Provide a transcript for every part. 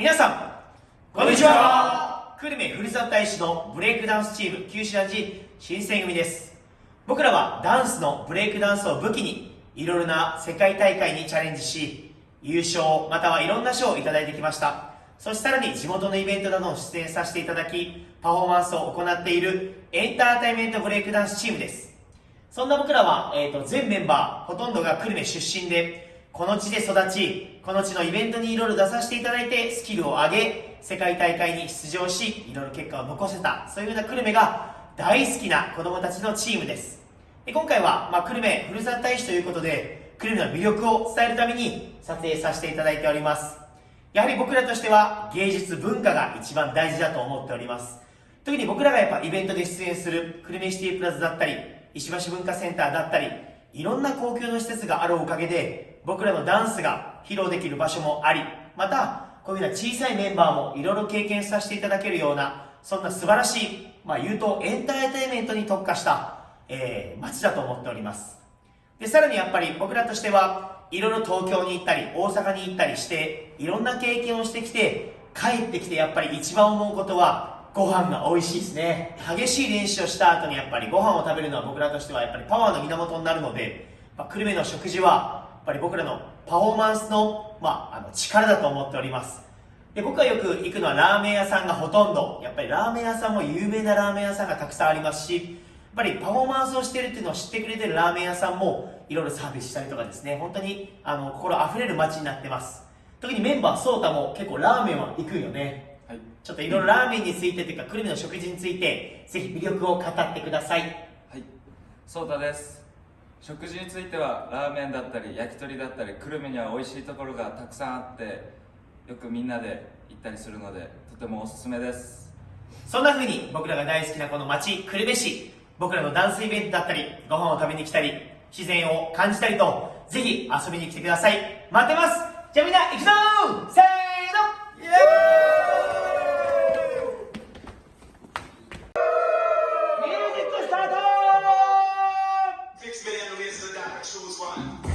皆さんこんにちは。久留米ふるさと大使のブレイクダンスチーム九州男児新選組です。僕らはダンスのブレイクダンスを武器にいろいろな世界大会にチャレンジし優勝またはいろんな賞をいただいてきました。そしてさらに地元のイベントなどを出演させていただきパフォーマンスを行っているエンターテインメントブレイクダンスチームです。そんな僕らは、えーと、全メンバーほとんどが久留米出身でこの地で育ちこの地のイベントにいろいろ出させていただいてスキルを上げ世界大会に出場しいろいろ結果を残せたそういうような久留米が大好きな子供たちのチームです。で今回は、まあ、久留米ふるさと大使ということで久留米の魅力を伝えるために撮影させていただいております。やはり僕らとしては芸術文化が一番大事だと思っております。特に僕らがやっぱイベントで出演する久留米シティプラザだったり石橋文化センターだったりいろんな公共の施設があるおかげで僕らのダンスが披露できる場所もありまたこういうような小さいメンバーもいろいろ経験させていただけるようなそんな素晴らしい、まあ、言うとエンターテインメントに特化した、えー、街だと思っております。でさらにやっぱり僕らとしてはいろいろ東京に行ったり大阪に行ったりしていろんな経験をしてきて帰ってきてやっぱり一番思うことはご飯が美味しいですね。激しい練習をした後にやっぱりご飯を食べるのは僕らとしてはやっぱりパワーの源になるので、まあ、久留米の食事はやっぱり僕らのパフォーマンスの,、まあ、あの力だと思っております。で僕がよく行くのはラーメン屋さんがほとんど。やっぱりラーメン屋さんも有名なラーメン屋さんがたくさんありますしやっぱりパフォーマンスをしてるっていうのを知ってくれてるラーメン屋さんもいろいろサービスしたりとかですね。本当にあの心あふれる街になってます。特にメンバーソータも結構ラーメンは行くよね。はい、ちょっといろいろラーメンについてというか久留米の食事についてぜひ魅力を語ってください。はい。ソータです。食事についてはラーメンだったり焼き鳥だったり久留米には美味しいところがたくさんあってよくみんなで行ったりするのでとてもおすすめです。そんな風に僕らが大好きなこの町久留米市。僕らのダンスイベントだったりご飯を食べに来たり自然を感じたりとぜひ遊びに来てください。待ってます。じゃあみんな行くぞせー Tchau!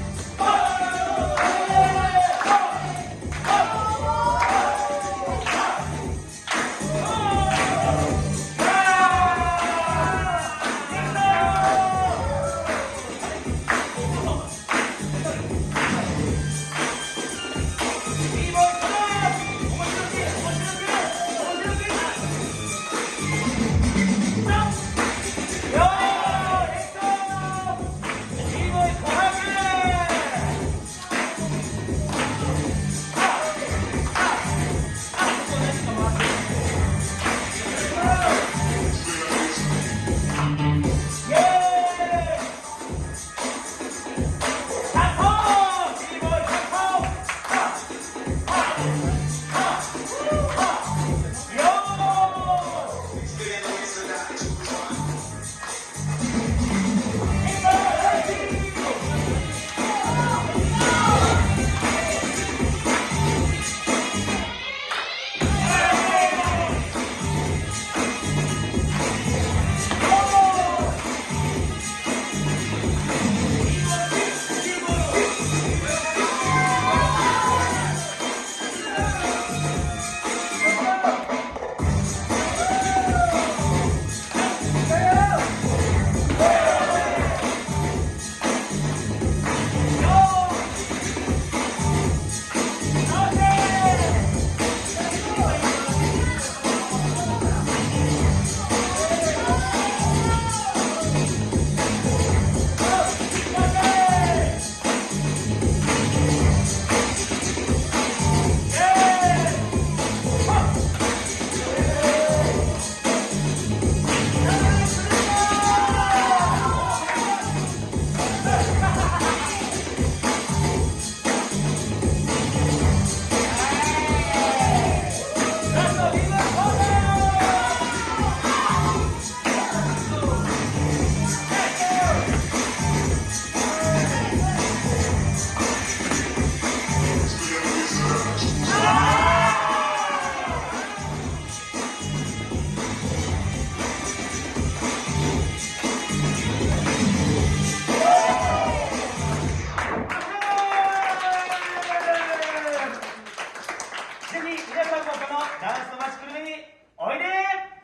皆さものダンスの街くるみにおいで！